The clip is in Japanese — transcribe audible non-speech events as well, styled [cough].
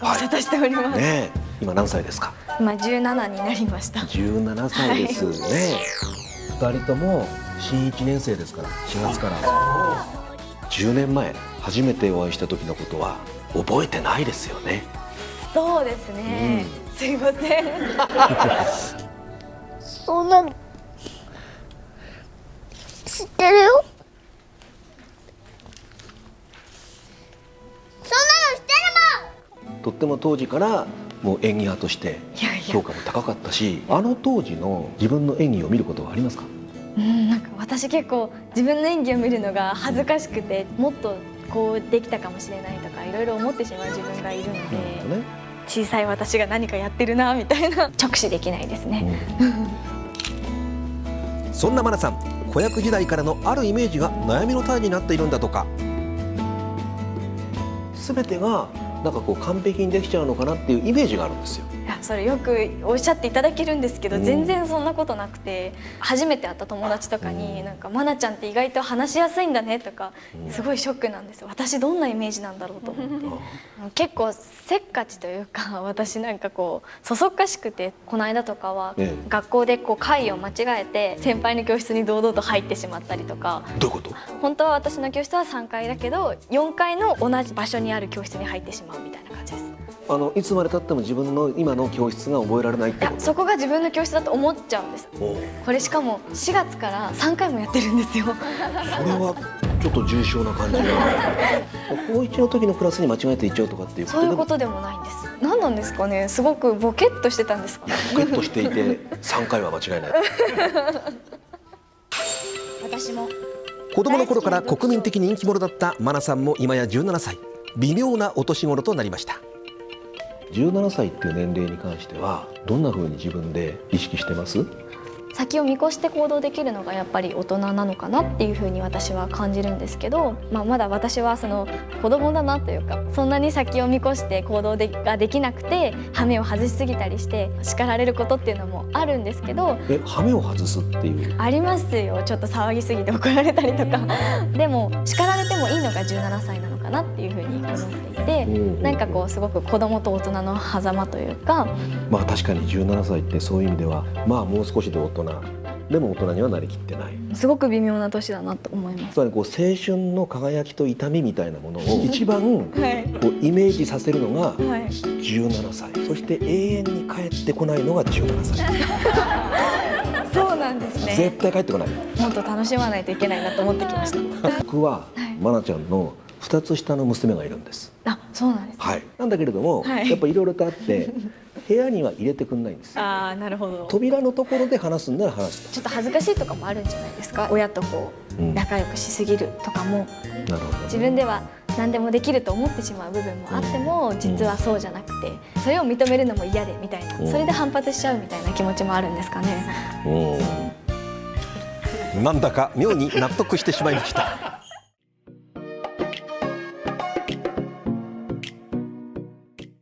ご無沙汰しております、ねえ今何歳ですか？今17になりました。17歳ですね、二人とも新1年生ですから4月から。10年前初めてお会いした時のことは覚えてないですよね。そうですね、すいません。[laughs] そんなの知ってるよとっても当時からもう演技派として評価も高かったしあの当時の自分の演技を見ることはありますか？うんなんか私結構自分の演技を見るのが恥ずかしくてもっとこうできたかもしれないとかいろいろ思ってしまう自分がいるので、ね、小さい私が何かやってるなみたいな直視できないですね、そんなマナさん子役時代からのあるイメージが悩みの種になっているんだとか。全てがなんかこう完璧にできちゃうのかなっていうイメージがあるんですよ。それよくおっしゃっていただけるんですけど、うん。全然そんなことなくて初めて会った友達とかに「なんか愛菜ちゃんって意外と話しやすいんだね」とかすごいショックなんですよ。私どんなイメージなんだろうと思って。結構せっかちというか私なんかこうそそっかしくてこの間とかはええ。学校でこう会を間違えて先輩の教室に堂々と入ってしまったりとか。どういうこと？本当は私の教室は3階だけど4階の同じ場所にある教室に入ってしまうみたいな。あのいつまでたっても自分の今の教室が覚えられないっいやてこと？そこが自分の教室だと思っちゃうんです。これしかも4月から3回もやってるんですよ。それはちょっと重症な感じが [laughs] 高一の時のクラスに間違えて行っちゃうとかっていうこと？そういうことでもないんです。何なんですかね？すごくボケっとしてたんですか？ねポケッとしていて3回は間違いない。[laughs] 私も。子供の頃から国民的人気者だったマナさんも今や17歳。微妙なお年頃となりました17歳っていう年齢に関してはどんなふうに自分で意識してます？先を見越して行動できるのがやっぱり大人なのかなっていうふうに私は感じるんですけど、まあ、まだ私はその子供だなというかそんなに先を見越して行動でができなくて羽目を外しすぎたりして叱られることっていうのもあるんですけどえ羽目を外すっていう？ありますよ。ちょっと騒ぎすぎて怒られたりとか。でも叱られてもいいのが17歳なのかなっていうふうに思っていてうんなんかこうすごく子供と大人の狭間というか。まあ確かに17歳ってそういう意味ではまあもう少しで大人でも大人にはなりきってない。すごく微妙な年だなと思います。つまりこう青春の輝きと痛みみたいなものを [laughs] 一番はい。こうイメージさせるのがはい、17歳。そして永遠に帰ってこないのが17歳。[laughs] そうなんですね。絶対帰ってこない。もっと楽しまないといけないなと思ってきました。[laughs] 僕は愛菜ちゃんの2つ下の娘がいるんです。あ、そうなんです。はい。なんだけれども、はい。やっぱいろいろとあって部屋には入れてくんないんです。よああ、なるほど。扉のところで話すんなら話すちょっと恥ずかしいとかもあるんじゃないですか？親とこううん。仲良くしすぎるとかも、なるほど自分では何でもできると思ってしまう部分もあっても、実はそうじゃなくて、それを認めるのも嫌でみたいな、うん。それで反発しちゃうみたいな気持ちもあるんですかね？うん。なんだか妙に納得してしまいました